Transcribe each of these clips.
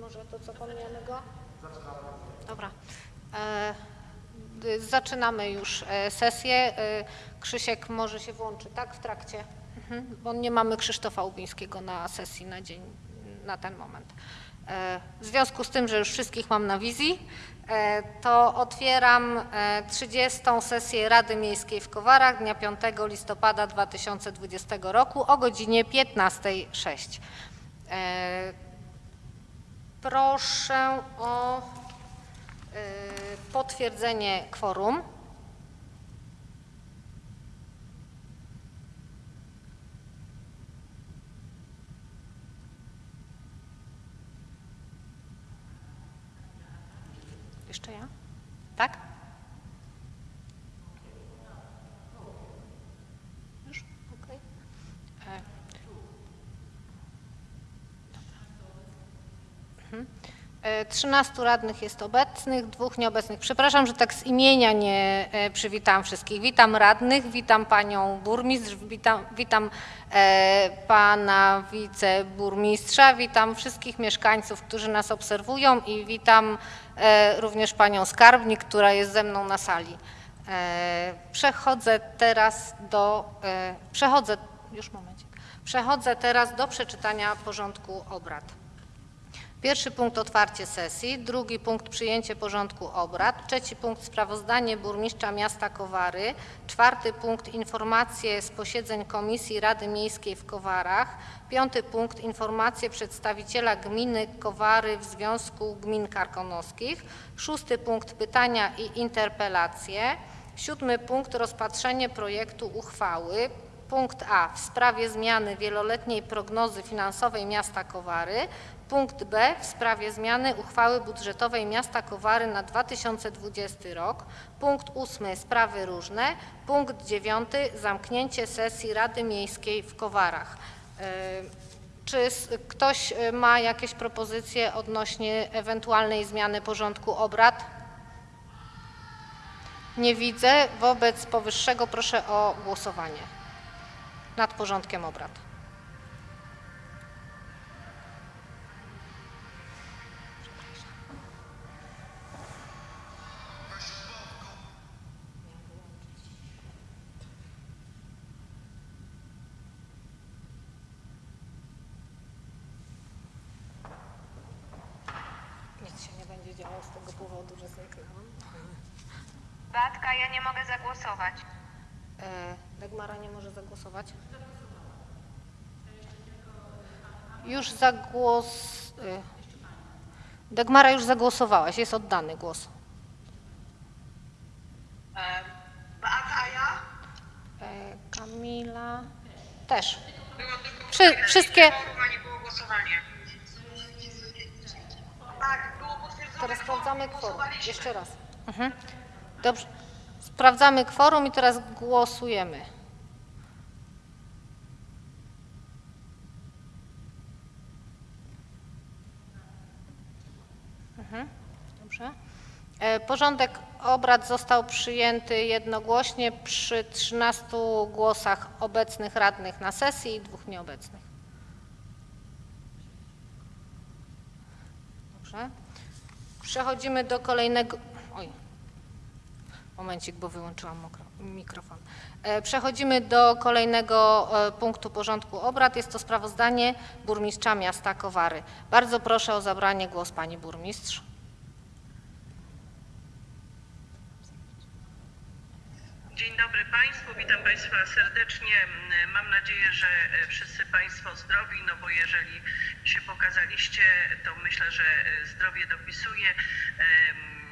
może to, co pominiemy go? Dobra. E, Zaczynamy już e, sesję. E, Krzysiek może się włączy, tak, w trakcie? Mhm, Bo nie mamy Krzysztofa Łubińskiego na sesji na dzień, na ten moment. W związku z tym, że już wszystkich mam na wizji, to otwieram e, 30. sesję Rady Miejskiej w Kowarach dnia 5 listopada 2020 roku o godzinie 15.06. Proszę o y, potwierdzenie kworum. Jeszcze ja? Tak? Już? Okej. E, E, 13 radnych jest obecnych, dwóch nieobecnych. Przepraszam, że tak z imienia nie e, przywitam wszystkich. Witam radnych, witam panią burmistrz, witam, witam e, pana wiceburmistrza, witam wszystkich mieszkańców, którzy nas obserwują i witam e, również panią skarbnik, która jest ze mną na sali. Przechodzę teraz do, przechodzę, już momencik, przechodzę teraz do przeczytania porządku obrad. Pierwszy punkt otwarcie sesji, drugi punkt przyjęcie porządku obrad, trzeci punkt sprawozdanie burmistrza miasta Kowary, czwarty punkt informacje z posiedzeń Komisji Rady Miejskiej w Kowarach, piąty punkt informacje przedstawiciela gminy Kowary w Związku Gmin Karkonoskich, szósty punkt pytania i interpelacje, siódmy punkt rozpatrzenie projektu uchwały, Punkt A w sprawie zmiany wieloletniej prognozy finansowej miasta Kowary. Punkt B w sprawie zmiany uchwały budżetowej miasta Kowary na 2020 rok. Punkt 8 sprawy różne. Punkt 9 zamknięcie sesji Rady Miejskiej w Kowarach. E, Czy ktoś e, ma jakieś propozycje odnośnie ewentualnej zmiany porządku obrad? Nie widzę. Wobec powyższego proszę o głosowanie nad porządkiem obrad. Nic się nie będzie działo z tego powodu, że zniknęłam. Batka, ja nie mogę zagłosować. E, Dagmara nie może zagłosować? Już zagłos... e, Dagmara już zagłosowałaś, jest oddany głos. A ja? Kamila też. Wszy, wszystkie... Tak. Teraz sprawdzamy kworum. Jeszcze raz. Mhm. Dobrze. Sprawdzamy kworum i teraz głosujemy. Mhm. Dobrze. E, Porządek obrad został przyjęty jednogłośnie przy 13 głosach obecnych radnych na sesji i dwóch nieobecnych. Dobrze. Przechodzimy do kolejnego. Momencik, bo wyłączyłam mikrofon. E, Przechodzimy do kolejnego e, punktu porządku obrad. Jest to sprawozdanie burmistrza miasta Kowary. Bardzo proszę o zabranie głosu pani burmistrz. Dzień dobry Państwu, witam Państwa serdecznie. Mam nadzieję, że e, wszyscy Państwo zdrowi, no bo jeżeli się pokazaliście, to myślę, że zdrowie dopisuje.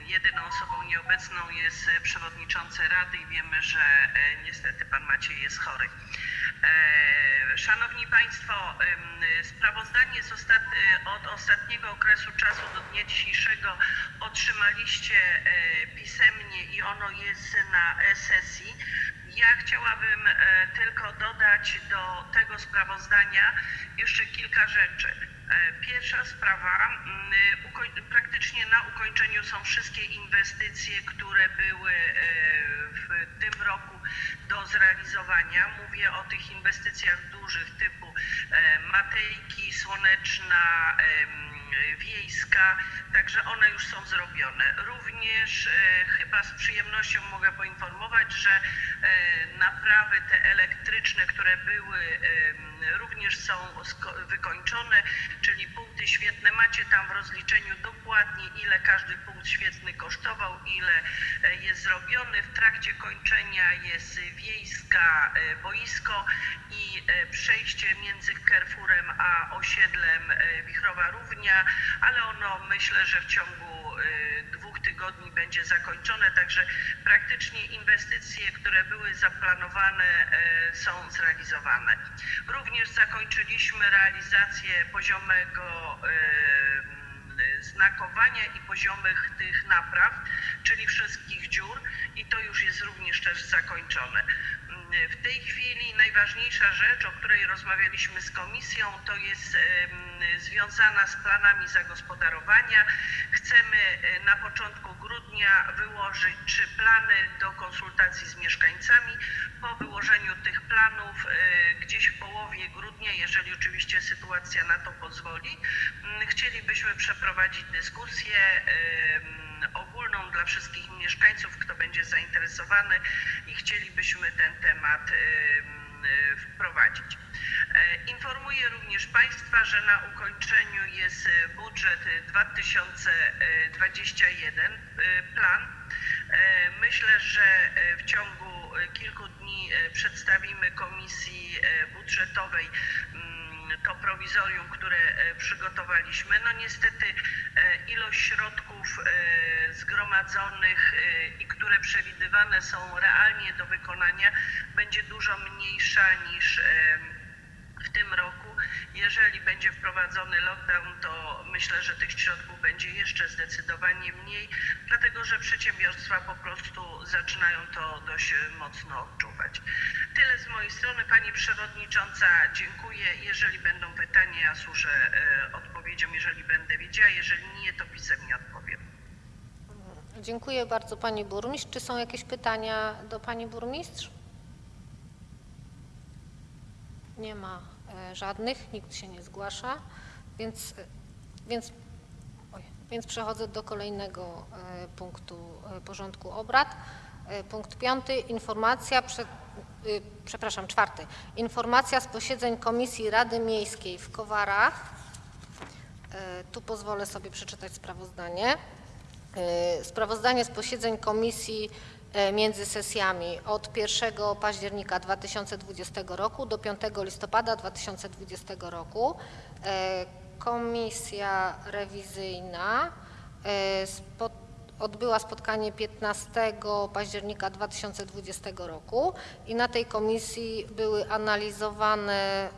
Jedyną osobą nieobecną jest e, przewodniczący Rady i wiemy, że e, niestety Pan Maciej jest chory. E, Szanowni Państwo, sprawozdanie ostat... e, od ostatniego okresu czasu do dnia dzisiejszego otrzymaliście e, pisemnie i ono jest na e-sesji. Ja chciałabym e, tylko dodać do tego sprawozdania jeszcze kilka rzeczy. E, Pierwsza sprawa, mm, praktycznie na ukończeniu są wszystkie inwestycje, które były e, w tym roku do zrealizowania. Mówię o tych inwestycjach dużych typu Matejki, Słoneczna, wiejska, także one już są zrobione. Również e, chyba z przyjemnością mogę poinformować, że e, naprawy te elektryczne, które były, również są wykończone, czyli punkty świetne. Macie tam w rozliczeniu dokładnie, ile każdy punkt świetny kosztował, ile e, jest zrobiony. W trakcie kończenia jest wiejska e, boisko i e, przejście między Carrefourem a osiedlem Wichrowa Równia, ale ono myślę, że w ciągu tygodni będzie zakończone, także praktycznie inwestycje, które były zaplanowane e, są zrealizowane. Również zakończyliśmy realizację poziomego e, znakowania i poziomych tych napraw, czyli wszystkich dziur i to już jest również też zakończone. W tej chwili najważniejsza rzecz, o której rozmawialiśmy z komisją, to jest em, związana z planami zagospodarowania. Chcemy e, na początku wyłożyć trzy plany do konsultacji z mieszkańcami. Po wyłożeniu tych planów e, gdzieś w połowie grudnia, jeżeli oczywiście sytuacja na to pozwoli, m, chcielibyśmy przeprowadzić dyskusję em, ogólną dla wszystkich mieszkańców, kto będzie zainteresowany i chcielibyśmy ten temat em, e, wprowadzić. E, Informuję również Państwa, że na ukończeniu jest e, budżet e, 2021 e, plan. Myślę, że w ciągu kilku dni przedstawimy Komisji Budżetowej mm, to prowizorium, które przygotowaliśmy. No niestety ilość środków zgromadzonych i które przewidywane są realnie do wykonania będzie dużo mniejsza niż tym roku. Jeżeli będzie wprowadzony lockdown, to myślę, że tych środków będzie jeszcze zdecydowanie mniej, dlatego że przedsiębiorstwa po prostu zaczynają to dość mocno odczuwać. Tyle z mojej strony. Pani Przewodnicząca, dziękuję. Jeżeli będą pytania, ja służę e, odpowiedzią, jeżeli będę wiedziała. Jeżeli nie, to pisemnie odpowiem. Dziękuję bardzo Pani Burmistrz. Czy są jakieś pytania do Pani Burmistrz? Nie ma żadnych, nikt się nie zgłasza, więc, e, więc, oj, więc przechodzę do kolejnego e, punktu e, porządku obrad. E, Punkt piąty, informacja, prze, przepraszam, czwarty. Informacja z posiedzeń Komisji Rady Miejskiej w Kowarach. E, Tu pozwolę sobie przeczytać sprawozdanie. E, Sprawozdanie z posiedzeń komisji e, między sesjami od 1 października 2020 roku do 5 listopada 2020 roku. E, Komisja rewizyjna e, spo- odbyła spotkanie 15 października 2020 roku i na tej komisji były analizowane,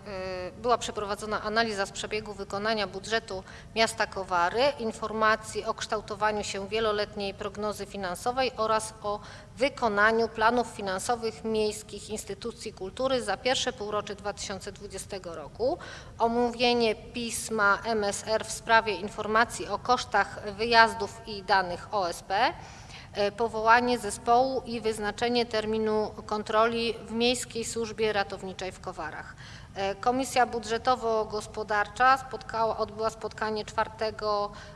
y, była przeprowadzona analiza z przebiegu wykonania budżetu miasta Kowary, informacji o kształtowaniu się wieloletniej prognozy finansowej oraz o wykonaniu planów finansowych miejskich instytucji kultury za pierwsze półrocze 2020 roku, omówienie pisma MSR w sprawie informacji o kosztach wyjazdów i danych OSP, e, powołanie zespołu i wyznaczenie terminu kontroli w Miejskiej Służbie Ratowniczej w Kowarach. E, Komisja Budżetowo-Gospodarcza spotkała, odbyła spotkanie 4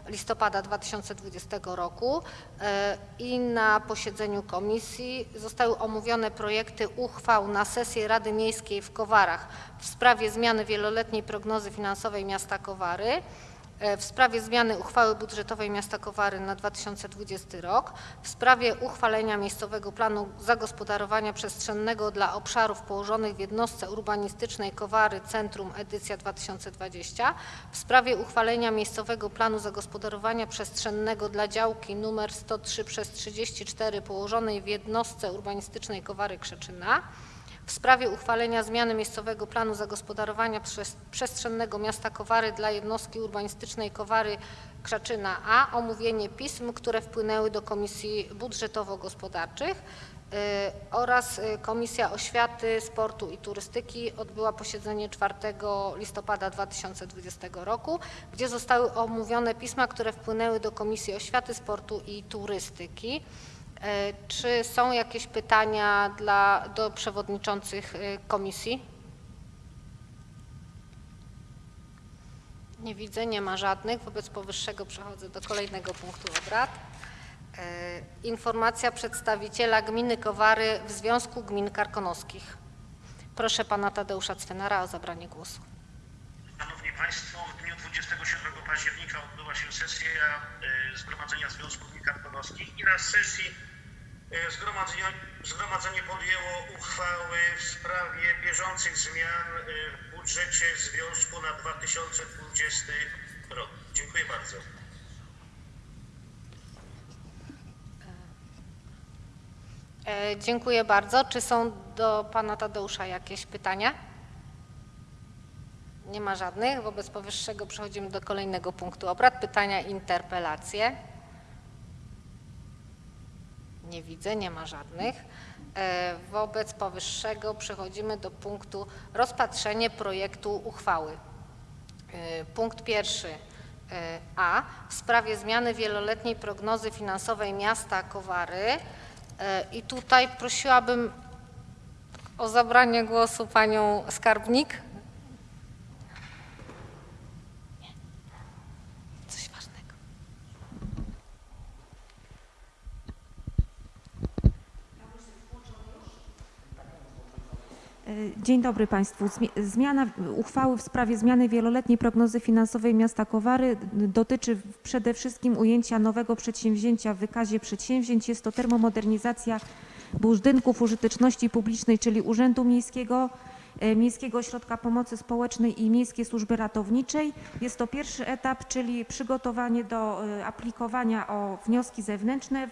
listopada 2020 roku e, i na posiedzeniu komisji zostały omówione projekty uchwał na sesję Rady Miejskiej w Kowarach w sprawie zmiany wieloletniej prognozy finansowej miasta Kowary, w sprawie zmiany uchwały budżetowej miasta Kowary na 2020 rok, w sprawie uchwalenia miejscowego planu zagospodarowania przestrzennego dla obszarów położonych w jednostce urbanistycznej Kowary Centrum edycja 2020, w sprawie uchwalenia miejscowego planu zagospodarowania przestrzennego dla działki nr 103 przez 34 położonej w jednostce urbanistycznej Kowary Krzeczyna, w sprawie uchwalenia zmiany miejscowego planu zagospodarowania przestrzennego miasta Kowary dla jednostki urbanistycznej Kowary Krzaczyna A, omówienie pism, które wpłynęły do Komisji Budżetowo-Gospodarczych y, oraz y, Komisja Oświaty, Sportu i Turystyki odbyła posiedzenie 4 listopada 2020 roku, gdzie zostały omówione pisma, które wpłynęły do Komisji Oświaty, Sportu i Turystyki. E, Czy są jakieś pytania dla, do przewodniczących e, komisji? Nie widzę, nie ma żadnych. Wobec powyższego przechodzę do kolejnego punktu obrad. E, Informacja przedstawiciela gminy Kowary w Związku Gmin Karkonoskich. Proszę pana Tadeusza Cwenara o zabranie głosu. Szanowni Państwo, w dniu 27 października odbyła się sesja Zgromadzenia Związku Gmin Karkonoskich i na sesji e, zgromadzenia, zgromadzenie podjęło uchwały w sprawie bieżących zmian e, w budżecie Związku na 2020 rok. Dziękuję bardzo. E, Dziękuję bardzo. Czy są do pana Tadeusza jakieś pytania? Nie ma żadnych. Wobec powyższego przechodzimy do kolejnego punktu obrad. Pytania interpelacje. Nie widzę, nie ma żadnych. E, Wobec powyższego przechodzimy do punktu rozpatrzenie projektu uchwały. E, Punkt pierwszy e, A w sprawie zmiany wieloletniej prognozy finansowej miasta Kowary. I tutaj prosiłabym o zabranie głosu panią skarbnik. Dzień dobry Państwu. Zmi- Zmiana uchwały w sprawie zmiany wieloletniej prognozy finansowej miasta Kowary dotyczy przede wszystkim ujęcia nowego przedsięwzięcia w wykazie przedsięwzięć. Jest to termomodernizacja budynków użyteczności publicznej, czyli Urzędu Miejskiego, Miejskiego Ośrodka Pomocy Społecznej i Miejskiej Służby Ratowniczej. Jest to pierwszy etap, czyli przygotowanie do e, aplikowania o wnioski zewnętrzne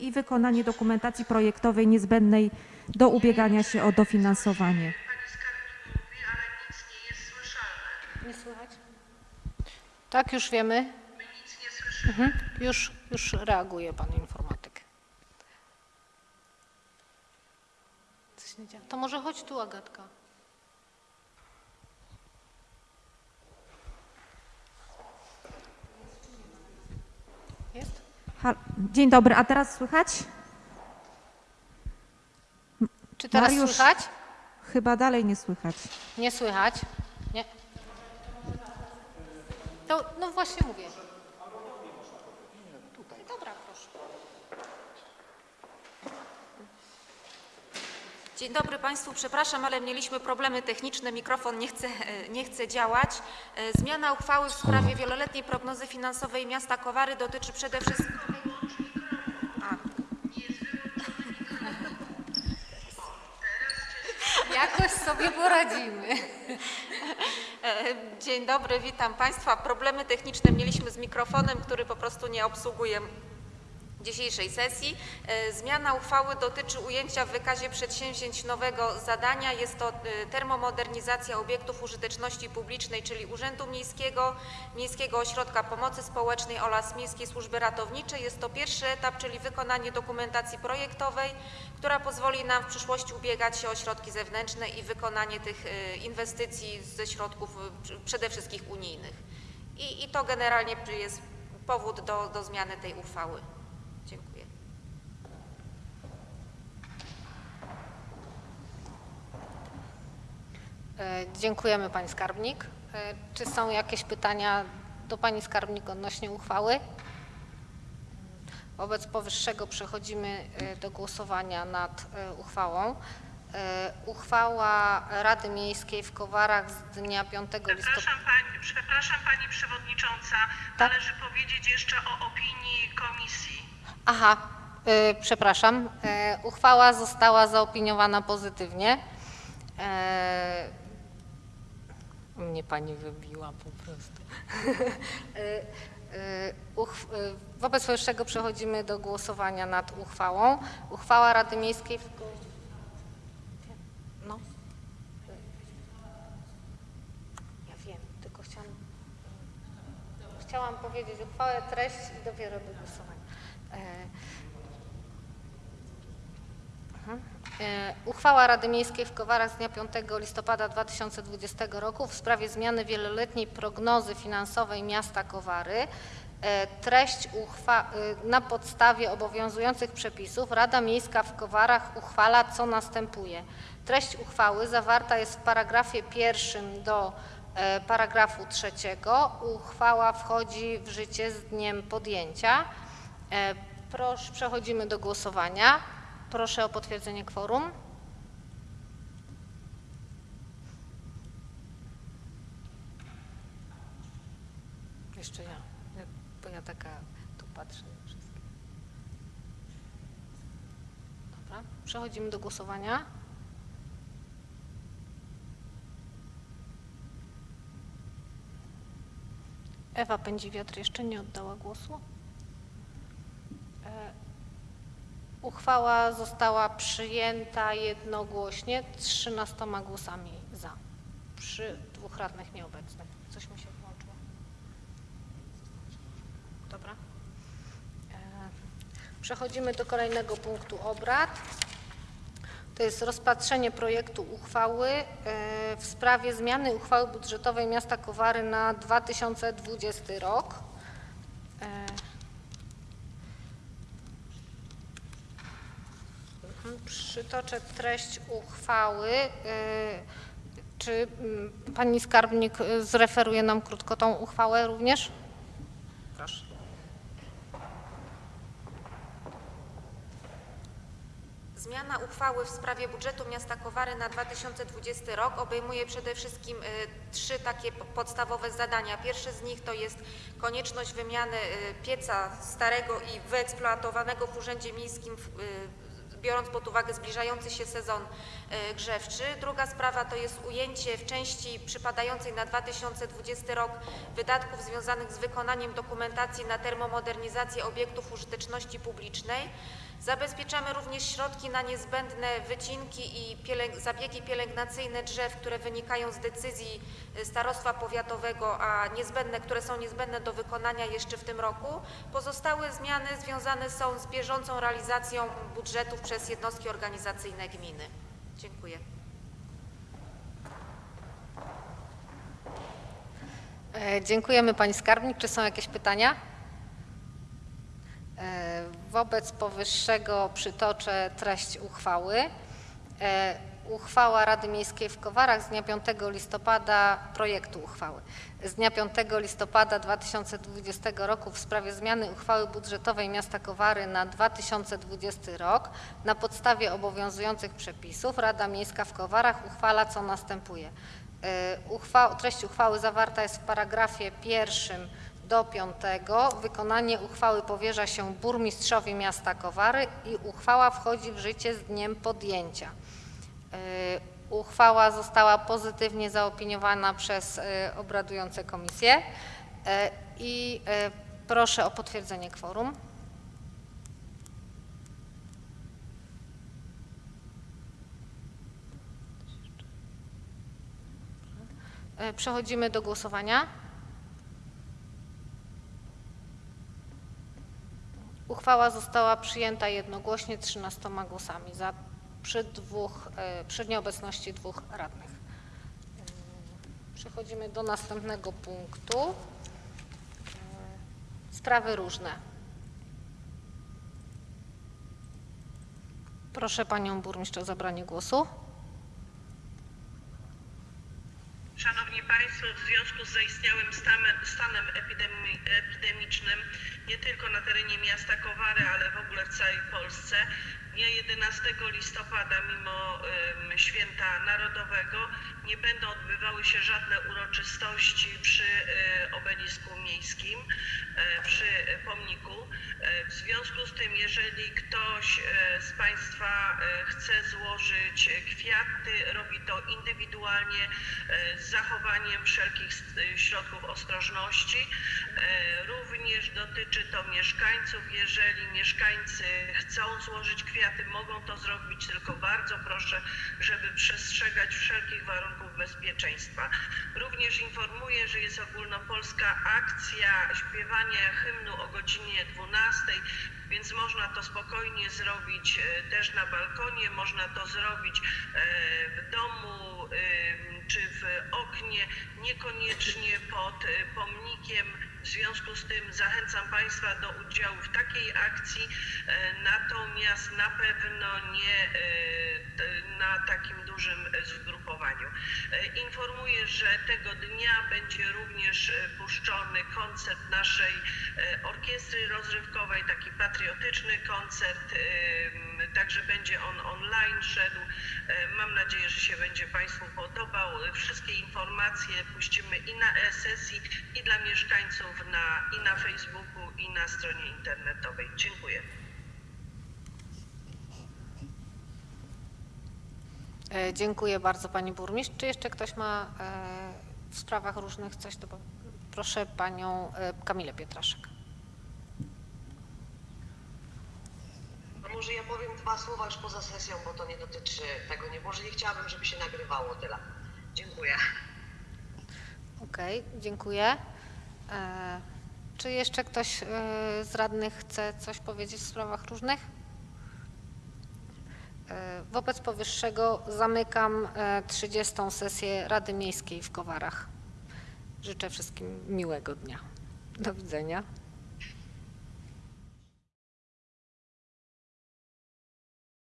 i wykonanie dokumentacji projektowej niezbędnej do ubiegania się o dofinansowanie. Nie słychać? Tak, już wiemy. Mhm. Już, już reaguje pan informatyk. To może chodź tu, Agatka. Jest? Dzień dobry, a teraz słychać? Czy teraz Mariusz. słychać? Chyba dalej nie słychać. Nie słychać? Nie. To, no właśnie mówię. Tutaj. Dobra, proszę. Dzień dobry Państwu, przepraszam, ale mieliśmy problemy techniczne, mikrofon nie chce, nie chce działać. E, Zmiana uchwały w sprawie wieloletniej prognozy finansowej miasta Kowary dotyczy przede wszystkim... A, Jakoś sobie poradzimy. e, Dzień dobry, witam Państwa. Problemy techniczne mieliśmy z mikrofonem, który po prostu nie obsługuje dzisiejszej sesji. E, Zmiana uchwały dotyczy ujęcia w wykazie przedsięwzięć nowego zadania. Jest to e, termomodernizacja obiektów użyteczności publicznej, czyli Urzędu Miejskiego, Miejskiego Ośrodka Pomocy Społecznej oraz Miejskiej Służby Ratowniczej. Jest to pierwszy etap, czyli wykonanie dokumentacji projektowej, która pozwoli nam w przyszłości ubiegać się o środki zewnętrzne i wykonanie tych e, inwestycji ze środków pr- przede wszystkim unijnych. I, i to generalnie jest powód do, do zmiany tej uchwały. Dziękuję. E, Dziękujemy Pani Skarbnik. E, Czy są jakieś pytania do Pani Skarbnik odnośnie uchwały? Wobec powyższego przechodzimy e, do głosowania nad uchwałą. Uchwała Rady Miejskiej w Kowarach z dnia 5 listopada. Przepraszam pani, przepraszam pani przewodnicząca, Tak? należy powiedzieć jeszcze o opinii komisji. Aha, y, przepraszam. E, uchwała została zaopiniowana pozytywnie. E, mnie pani wybiła po prostu. E, wobec powyższego przechodzimy do głosowania nad uchwałą. Uchwała Rady Miejskiej w... No. Ja wiem, tylko chciałam Chciałam powiedzieć uchwałę, treść i dopiero do głosowania. E. E, Uchwała Rady Miejskiej w Kowarach z dnia 5 listopada 2020 roku w sprawie zmiany wieloletniej prognozy finansowej miasta Kowary. E, Treść uchwa- na podstawie obowiązujących przepisów Rada Miejska w Kowarach uchwala co następuje. Treść uchwały zawarta jest w paragrafie pierwszym do paragrafu trzeciego uchwała wchodzi w życie z dniem podjęcia. E, Proszę, przechodzimy do głosowania. Proszę o potwierdzenie kworum. Jeszcze ja, bo ja taka tu patrzę na wszystkie. Dobra, przechodzimy do głosowania. Ewa Pędziwiatr jeszcze nie oddała głosu. E, Uchwała została przyjęta jednogłośnie 13 głosami za, przy dwóch radnych nieobecnych. Coś mi się włączyło. Dobra. E, Przechodzimy do kolejnego punktu obrad. To jest rozpatrzenie projektu uchwały e, w sprawie zmiany uchwały budżetowej miasta Kowary na 2020 rok. E, mhm, Przytoczę treść uchwały. E, Czy mm, pani skarbnik e, zreferuje nam krótko tą uchwałę również? Proszę. Zmiana uchwały w sprawie budżetu miasta Kowary na 2020 rok obejmuje przede wszystkim y, trzy takie po- podstawowe zadania. Pierwsze z nich to jest konieczność wymiany y, pieca starego i wyeksploatowanego w Urzędzie Miejskim, w- y, biorąc pod uwagę zbliżający się sezon y, grzewczy. Druga sprawa to jest ujęcie w części przypadającej na 2020 rok wydatków związanych z wykonaniem dokumentacji na termomodernizację obiektów użyteczności publicznej. Zabezpieczamy również środki na niezbędne wycinki i pielęg- zabiegi pielęgnacyjne drzew, które wynikają z decyzji y, starostwa powiatowego, a niezbędne, które są niezbędne do wykonania jeszcze w tym roku. Pozostałe zmiany związane są z bieżącą realizacją budżetów przez jednostki organizacyjne gminy. Dziękuję. E, Dziękujemy Pani Skarbnik. Czy są jakieś pytania? Wobec powyższego przytoczę treść uchwały. E, Uchwała Rady Miejskiej w Kowarach z dnia 5 listopada, projektu uchwały, z dnia 5 listopada 2020 roku w sprawie zmiany uchwały budżetowej miasta Kowary na 2020 rok na podstawie obowiązujących przepisów Rada Miejska w Kowarach uchwala co następuje. E, Uchwa, treść uchwały zawarta jest w paragrafie pierwszym do piątego. Wykonanie uchwały powierza się burmistrzowi miasta Kowary i uchwała wchodzi w życie z dniem podjęcia. E, Uchwała została pozytywnie zaopiniowana przez e, obradujące komisje E, i proszę o potwierdzenie kworum. Przechodzimy do głosowania. Uchwała została przyjęta jednogłośnie 13 głosami za przy, dwóch, e, przy nieobecności dwóch radnych. E, Przechodzimy do następnego punktu. E, Sprawy różne. Proszę panią burmistrz o zabranie głosu. Szanowni W związku z zaistniałym stanem, stanem epidemi, epidemicznym nie tylko na terenie miasta Kowary, ale w ogóle w całej Polsce, dnia 11 listopada, mimo święta narodowego, nie będą odbywały się żadne uroczystości przy obelisku miejskim, przy pomniku. W związku z tym, jeżeli ktoś z Państwa chce złożyć kwiaty, robi to indywidualnie, z zachowaniem wszelkich s- środków ostrożności. Również dotyczy to mieszkańców. Jeżeli mieszkańcy chcą złożyć kwiaty, mogą to zrobić, tylko bardzo proszę, żeby przestrzegać wszelkich warunków bezpieczeństwa. Również informuję, że jest ogólnopolska akcja śpiewania hymnu o godzinie 12, więc można to spokojnie zrobić e, też na balkonie, można to zrobić e, w domu em, czy w oknie, niekoniecznie pod e, pomnikiem. W związku z tym zachęcam Państwa do udziału w takiej akcji, e, natomiast na pewno nie e, na takim dużym zgrupowaniu. E, Informuję, że tego dnia będzie również puszczony koncert naszej orkiestry rozrywkowej, taki patriotyczny koncert, także będzie on online szedł. E, Mam nadzieję, że się będzie Państwu podobał. E, Wszystkie informacje puścimy i na e-sesji, i dla mieszkańców na, i na Facebooku, i na stronie internetowej. Dziękuję. E, Dziękuję bardzo Pani Burmistrz. Czy jeszcze ktoś ma w sprawach różnych coś do... Proszę Panią Kamilę Pietraszek. Może ja powiem dwa słowa już poza sesją, bo to nie dotyczy tego. Nie, może nie chciałabym, żeby się nagrywało tyle. Dziękuję. Okej, dziękuję. E, Czy jeszcze ktoś e, z radnych chce coś powiedzieć w sprawach różnych? E, Wobec powyższego zamykam e, 30. sesję Rady Miejskiej w Kowarach. Życzę wszystkim miłego dnia. Do widzenia.